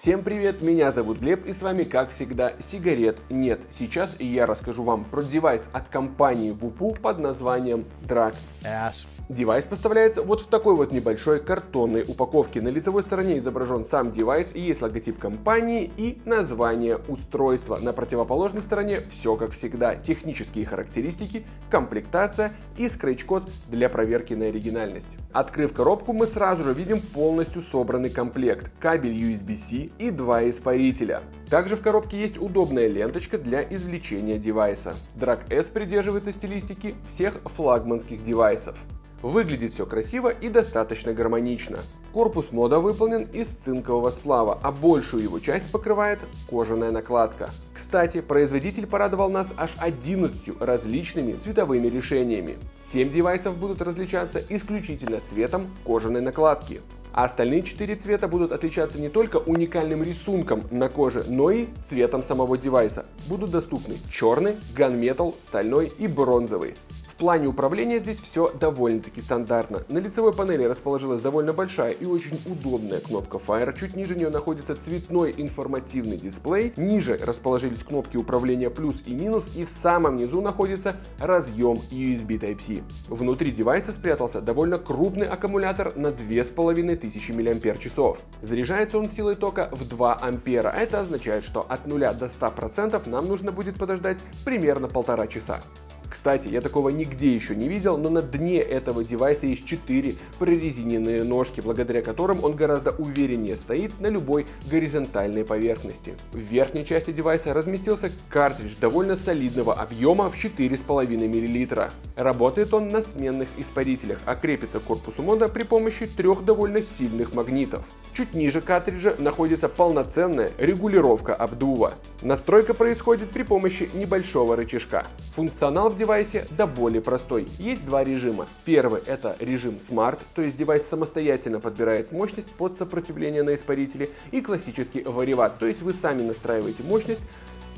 Всем привет, меня зовут Глеб и с вами как всегда сигарет нет. Сейчас я расскажу вам про девайс от компании VOOPOO под названием Drag S. Девайс поставляется вот в такой вот небольшой картонной упаковке. На лицевой стороне изображен сам девайс, есть логотип компании и название устройства. На противоположной стороне все как всегда. Технические характеристики, комплектация и скретч-код для проверки на оригинальность. Открыв коробку, мы сразу же видим полностью собранный комплект. Кабель USB-C и два испарителя. Также в коробке есть удобная ленточка для извлечения девайса. Drag S придерживается стилистики всех флагманских девайсов. Выглядит все красиво и достаточно гармонично. Корпус мода выполнен из цинкового сплава, а большую его часть покрывает кожаная накладка. Кстати, производитель порадовал нас аж 11 различными цветовыми решениями. 7 девайсов будут различаться исключительно цветом кожаной накладки. А остальные 4 цвета будут отличаться не только уникальным рисунком на коже, но и цветом самого девайса. Будут доступны черный, ганметал, стальной и бронзовый плане управления здесь все довольно-таки стандартно. На лицевой панели расположилась довольно большая и очень удобная кнопка Fire, чуть ниже нее находится цветной информативный дисплей, ниже расположились кнопки управления плюс и минус и в самом низу находится разъем USB Type-C. Внутри девайса спрятался довольно крупный аккумулятор на 2500 мАч. Заряжается он силой тока в 2 ампера, это означает, что от 0 до 100% нам нужно будет подождать примерно полтора часа. Кстати, я такого нигде еще не видел, но на дне этого девайса есть 4 прорезиненные ножки, благодаря которым он гораздо увереннее стоит на любой горизонтальной поверхности. В верхней части девайса разместился картридж довольно солидного объема в 4,5 мл. Работает он на сменных испарителях, а крепится к корпусу мода при помощи трех довольно сильных магнитов. Чуть ниже картриджа находится полноценная регулировка обдува. Настройка происходит при помощи небольшого рычажка. Функционал в девайсе да более простой. Есть два режима. Первый это режим Smart, то есть девайс самостоятельно подбирает мощность под сопротивление на испарителе, и классический вариват, то есть вы сами настраиваете мощность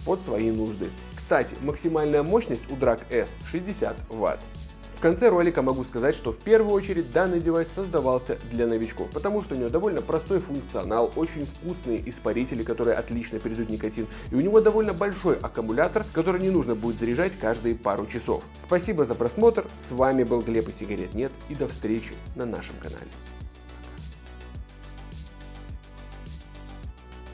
под свои нужды. Кстати, максимальная мощность у Drag S 60 Вт. В конце ролика могу сказать, что в первую очередь данный девайс создавался для новичков, потому что у него довольно простой функционал, очень вкусные испарители, которые отлично передают никотин, и у него довольно большой аккумулятор, который не нужно будет заряжать каждые пару часов. Спасибо за просмотр, с вами был Глеб и сигарет нет, и до встречи на нашем канале.